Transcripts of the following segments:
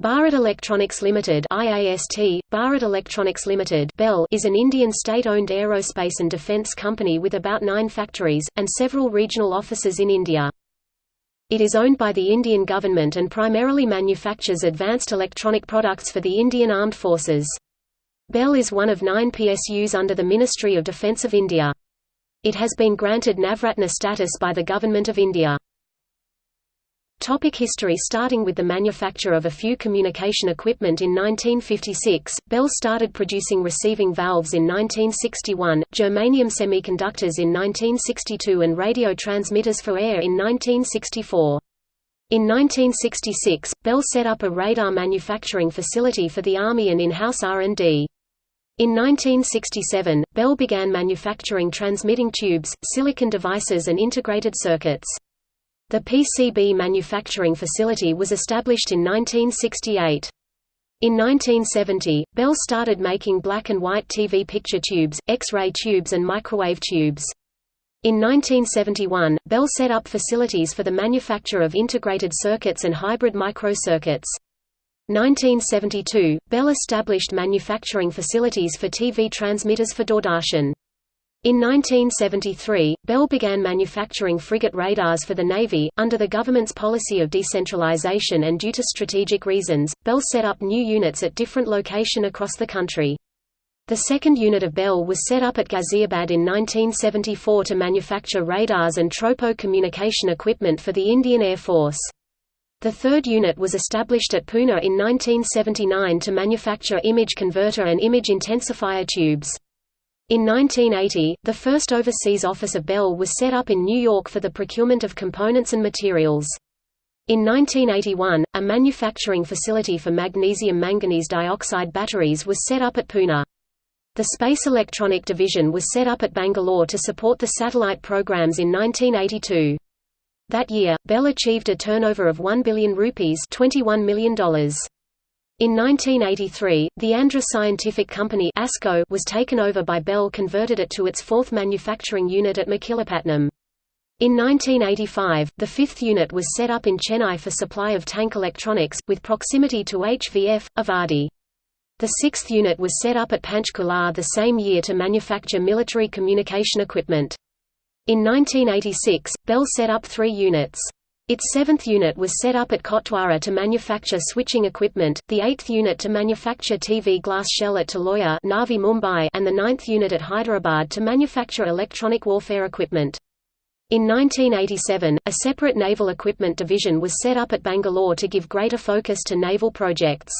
Bharat Electronics Limited IAST, Bharat Electronics Limited BEL is an Indian state-owned aerospace and defence company with about nine factories, and several regional offices in India. It is owned by the Indian government and primarily manufactures advanced electronic products for the Indian Armed Forces. BEL is one of nine PSUs under the Ministry of Defence of India. It has been granted Navratna status by the Government of India. Topic history Starting with the manufacture of a few communication equipment in 1956, Bell started producing receiving valves in 1961, germanium semiconductors in 1962 and radio transmitters for air in 1964. In 1966, Bell set up a radar manufacturing facility for the Army and in-house R&D. In 1967, Bell began manufacturing transmitting tubes, silicon devices and integrated circuits. The PCB manufacturing facility was established in 1968. In 1970, Bell started making black and white TV picture tubes, X-ray tubes and microwave tubes. In 1971, Bell set up facilities for the manufacture of integrated circuits and hybrid microcircuits. 1972, Bell established manufacturing facilities for TV transmitters for Doordarshan. In 1973, Bell began manufacturing frigate radars for the Navy. Under the government's policy of decentralization and due to strategic reasons, Bell set up new units at different locations across the country. The second unit of Bell was set up at Ghaziabad in 1974 to manufacture radars and tropo communication equipment for the Indian Air Force. The third unit was established at Pune in 1979 to manufacture image converter and image intensifier tubes. In 1980, the first overseas office of Bell was set up in New York for the procurement of components and materials. In 1981, a manufacturing facility for magnesium manganese dioxide batteries was set up at Pune. The Space Electronic Division was set up at Bangalore to support the satellite programs in 1982. That year, Bell achieved a turnover of 1 billion rupees $21 million. In 1983, the Andhra Scientific Company ASCO was taken over by Bell converted it to its fourth manufacturing unit at Machilipatnam. In 1985, the fifth unit was set up in Chennai for supply of tank electronics, with proximity to HVF, Avadi. The sixth unit was set up at Panchkula the same year to manufacture military communication equipment. In 1986, Bell set up three units. Its seventh unit was set up at Kotdwara to manufacture switching equipment, the eighth unit to manufacture TV glass shell at Taloya Navi Mumbai and the ninth unit at Hyderabad to manufacture electronic warfare equipment. In 1987, a separate naval equipment division was set up at Bangalore to give greater focus to naval projects.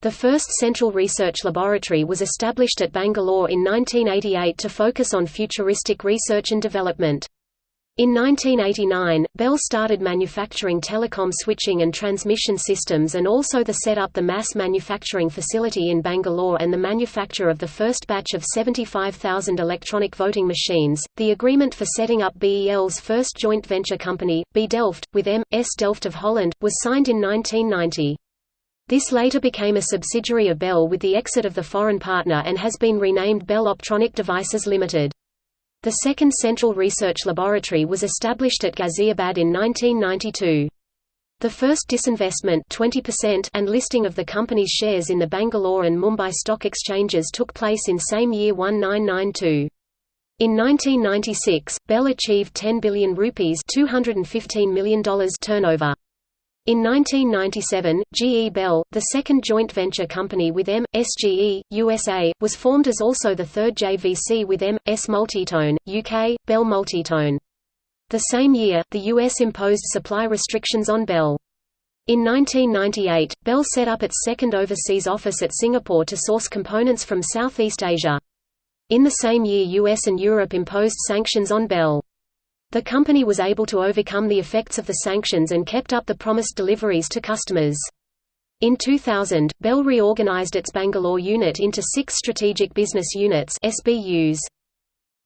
The first Central Research Laboratory was established at Bangalore in 1988 to focus on futuristic research and development. In 1989, Bell started manufacturing telecom switching and transmission systems and also the set up the mass manufacturing facility in Bangalore and the manufacture of the first batch of 75,000 electronic voting machines. The agreement for setting up BEL's first joint venture company, B Delft, with M. S. Delft of Holland, was signed in 1990. This later became a subsidiary of Bell with the exit of the foreign partner and has been renamed Bell Optronic Devices Limited. The second Central Research Laboratory was established at Ghaziabad in 1992. The first disinvestment 20% and listing of the company's shares in the Bangalore and Mumbai stock exchanges took place in same year 1992. In 1996, Bell achieved 10 billion rupees $215 million turnover. In 1997, GE Bell, the second joint venture company with M. SGE, USA, was formed as also the third JVC with M. S. Multitone, UK, Bell Multitone. The same year, the U.S. imposed supply restrictions on Bell. In 1998, Bell set up its second overseas office at Singapore to source components from Southeast Asia. In the same year US and Europe imposed sanctions on Bell. The company was able to overcome the effects of the sanctions and kept up the promised deliveries to customers. In 2000, Bell reorganized its Bangalore unit into six strategic business units SBUs.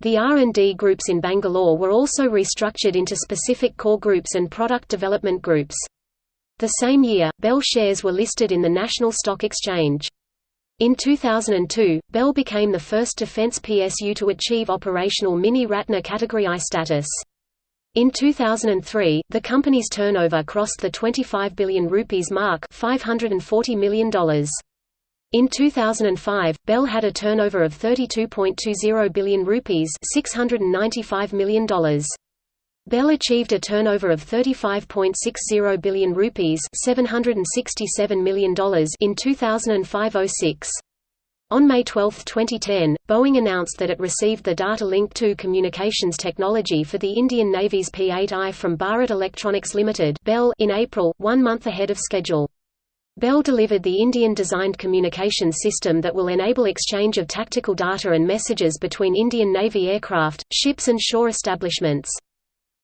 The R&D groups in Bangalore were also restructured into specific core groups and product development groups. The same year, Bell shares were listed in the National Stock Exchange. In 2002, Bell became the first defense PSU to achieve operational Mini Ratna Category I status. In 2003, the company's turnover crossed the 25 billion rupees mark $540 million. In 2005, Bell had a turnover of 32.20 billion rupees $695 million. Bell achieved a turnover of 35.60 billion rupees $767 million in 2005–06. On May 12, 2010, Boeing announced that it received the Data Link 2 communications technology for the Indian Navy's P-8I from Bharat Electronics Limited in April, one month ahead of schedule. Bell delivered the Indian-designed communications system that will enable exchange of tactical data and messages between Indian Navy aircraft, ships and shore establishments.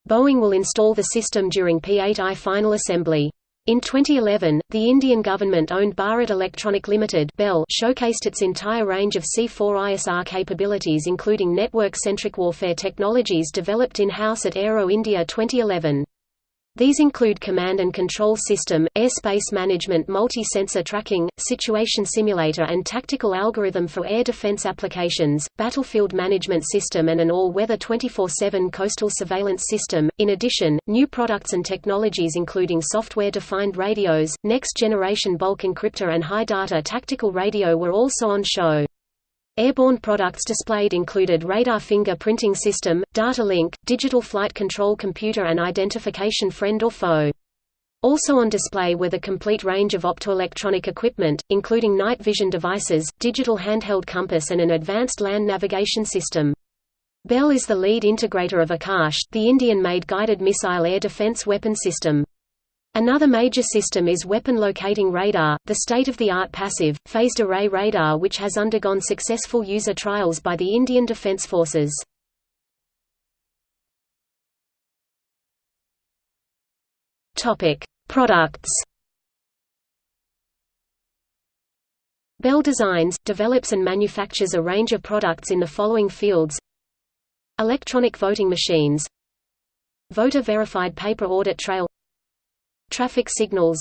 Boeing will install the system during P-8I final assembly. In 2011, the Indian government-owned Bharat Electronic Limited Bell showcased its entire range of C4ISR capabilities including network-centric warfare technologies developed in-house at Aero India 2011. These include command and control system, airspace management multi-sensor tracking, situation simulator and tactical algorithm for air defense applications, battlefield management system and an all-weather 24-7 coastal surveillance system. In addition, new products and technologies including software-defined radios, next-generation bulk encryptor and high-data tactical radio were also on show. Airborne products displayed included radar finger printing system, data link, digital flight control computer and identification friend or foe. Also on display were the complete range of optoelectronic equipment, including night vision devices, digital handheld compass and an advanced land navigation system. Bell is the lead integrator of Akash, the Indian-made guided missile air defense weapon system. Another major system is weapon locating radar, the state-of-the-art passive, phased array radar which has undergone successful user trials by the Indian Defence Forces. Products. Bell designs, develops and manufactures a range of products in the following fields. Electronic voting machines. Voter-verified paper audit trail Traffic signals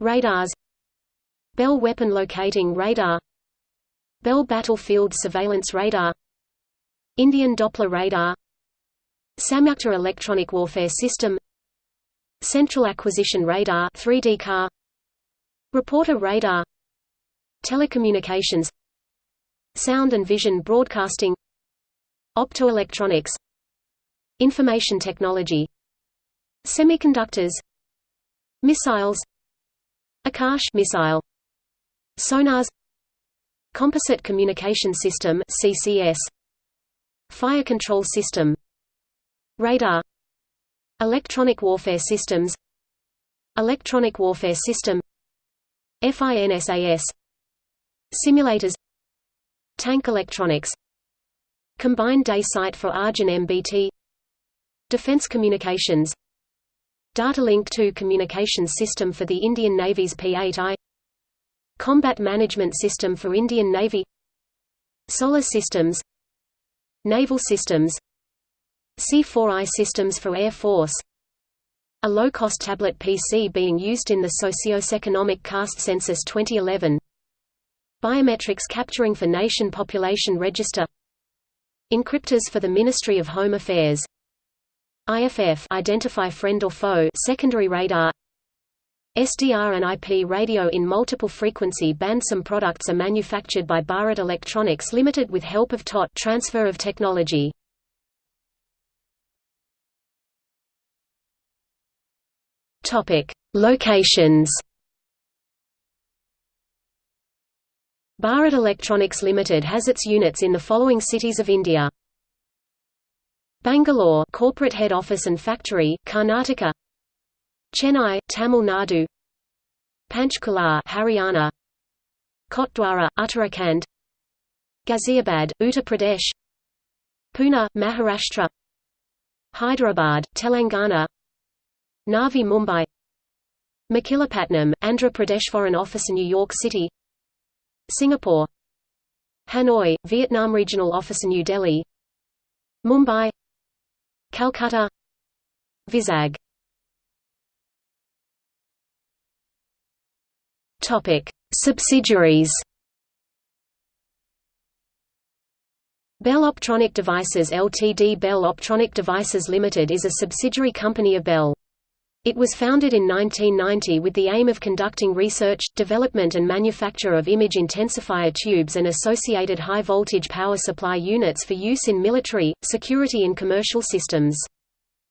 Radars Bell weapon locating radar Bell battlefield surveillance radar Indian Doppler radar Samyukta electronic warfare system Central acquisition radar 3D car Reporter radar Telecommunications Sound and vision broadcasting Optoelectronics Information technology Semiconductors Missiles Akash missile Sonars Composite Communication System CCS Fire Control System Radar Electronic Warfare Systems Electronic Warfare System FINSAS Simulators Tank Electronics Combined Day Sight for Arjun MBT Defense Communications Data Link 2 communications system for the Indian Navy's P-8I Combat Management System for Indian Navy. Solar Systems. Naval Systems. C4I systems for Air Force. A low-cost tablet PC being used in the Socio-Economic Caste Census 2011 Biometrics capturing for Nation Population Register. Encryptors for the Ministry of Home Affairs IFF identify friend or foe secondary radar SDR and IP radio in multiple frequency band Some products are manufactured by Bharat Electronics Limited with help of TOT transfer of technology. Topic: Locations. Bharat Electronics Limited has its units in the following cities of India. Bangalore corporate head office and factory, Karnataka. Chennai, Tamil Nadu. Panchkula, Haryana. Kotdwara, Uttarakhand. Ghaziabad, Uttar Pradesh. Pune, Maharashtra. Hyderabad, Telangana. Navi Mumbai. Machilipatnam, Andhra Pradesh Foreign Office in New York City. Singapore. Hanoi, Vietnam Regional Office in New Delhi. Mumbai Calcutta Vizag Topic: Subsidiaries. Bell Optronic Devices Ltd. Bell Optronic Devices Limited is a subsidiary company of Bell. It was founded in 1990 with the aim of conducting research, development and manufacture of image intensifier tubes and associated high-voltage power supply units for use in military, security and commercial systems.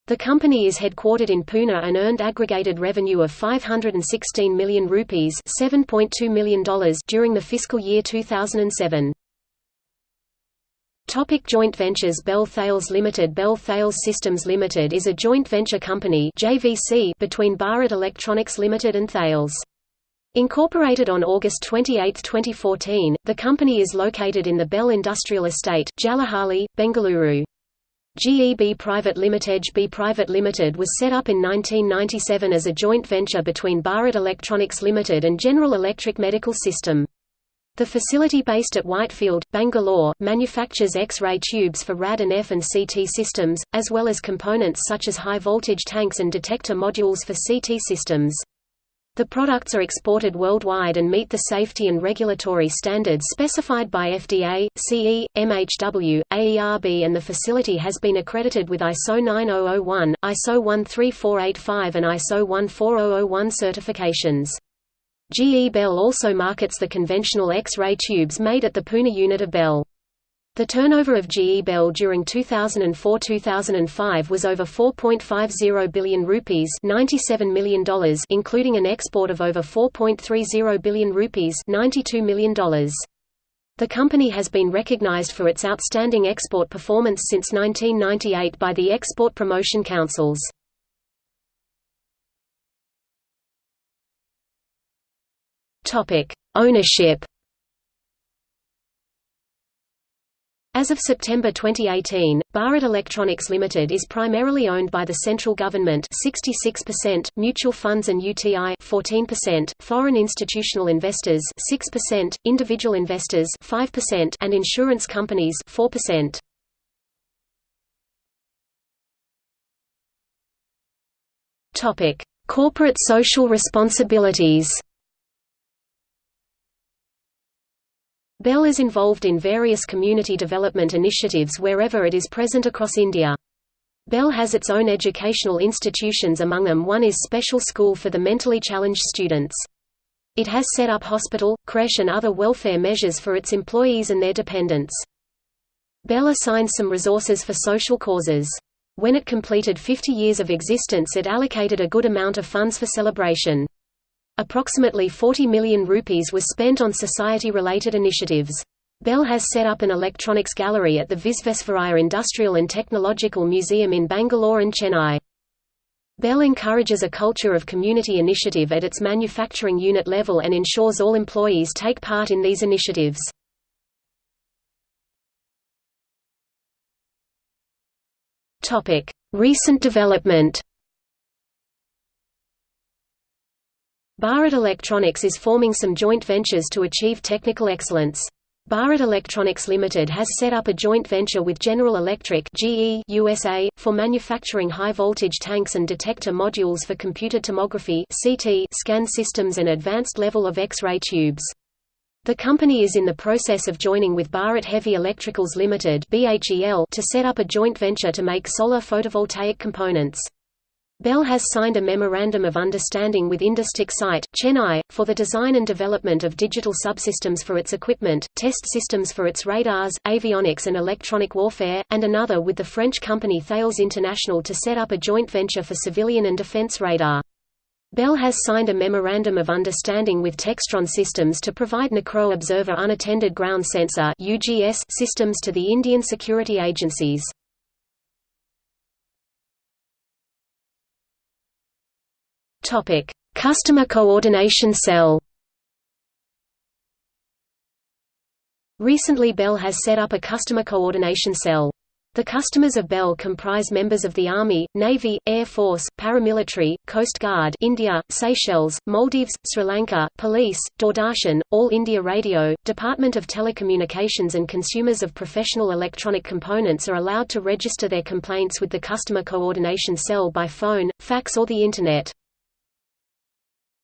The company is headquartered in Pune and earned aggregated revenue of 516 million rupees $7.2 million during the fiscal year 2007. Topic joint ventures Bell Thales Limited Bell Thales Systems Limited is a joint venture company JVC between Bharat Electronics Limited and Thales. Incorporated on August 28, 2014, the company is located in the Bell Industrial Estate, Jalahalli, Bengaluru. GEB Private Limited B Private Limited was set up in 1997 as a joint venture between Bharat Electronics Limited and General Electric Medical System. The facility based at Whitefield, Bangalore, manufactures X-ray tubes for RAD and F and CT systems, as well as components such as high-voltage tanks and detector modules for CT systems. The products are exported worldwide and meet the safety and regulatory standards specified by FDA, CE, MHW, AERB and the facility has been accredited with ISO 9001, ISO 13485 and ISO 14001 certifications. GE Bell also markets the conventional X-ray tubes made at the Pune unit of Bell. The turnover of GE Bell during 2004–2005 was over 4.50 billion rupees $97 million including an export of over 4.30 billion rupees $92 million. The company has been recognized for its outstanding export performance since 1998 by the Export Promotion Councils. Ownership As of September 2018, Bharat Electronics Limited is primarily owned by the central government 66%, mutual funds and UTI 14%, foreign institutional investors 6%, individual investors 5%, and insurance companies 4%. Topic: Corporate social responsibilities. Bell is involved in various community development initiatives wherever it is present across India. Bell has its own educational institutions among them one is Special School for the Mentally Challenged Students. It has set up hospital, creche and other welfare measures for its employees and their dependents. Bell assigns some resources for social causes. When it completed 50 years of existence it allocated a good amount of funds for celebration. Approximately 40 million rupees was spent on society-related initiatives. Bell has set up an electronics gallery at the Visvesvaraya Industrial and Technological Museum in Bangalore and Chennai. Bell encourages a culture of community initiative at its manufacturing unit level and ensures all employees take part in these initiatives. Recent development Bharat Electronics is forming some joint ventures to achieve technical excellence. Bharat Electronics Limited has set up a joint venture with General Electric GE USA, for manufacturing high-voltage tanks and detector modules for computer tomography CT scan systems and advanced level of X-ray tubes. The company is in the process of joining with Bharat Heavy Electricals Limited to set up a joint venture to make solar photovoltaic components. Bell has signed a Memorandum of Understanding with Industech Site, Chennai, for the design and development of digital subsystems for its equipment, test systems for its radars, avionics and electronic warfare, and another with the French company Thales International to set up a joint venture for civilian and defense radar. Bell has signed a Memorandum of Understanding with Textron Systems to provide NACRO Observer Unattended Ground Sensor systems to the Indian security agencies. Topic: Customer Coordination Cell. Recently Bell has set up a customer coordination cell. The customers of Bell comprise members of the Army, Navy, Air Force, paramilitary, Coast Guard India, Seychelles, Maldives, Sri Lanka, Police, Doordarshan, All India Radio, Department of Telecommunications and consumers of professional electronic components are allowed to register their complaints with the Customer Coordination Cell by phone, fax or the Internet.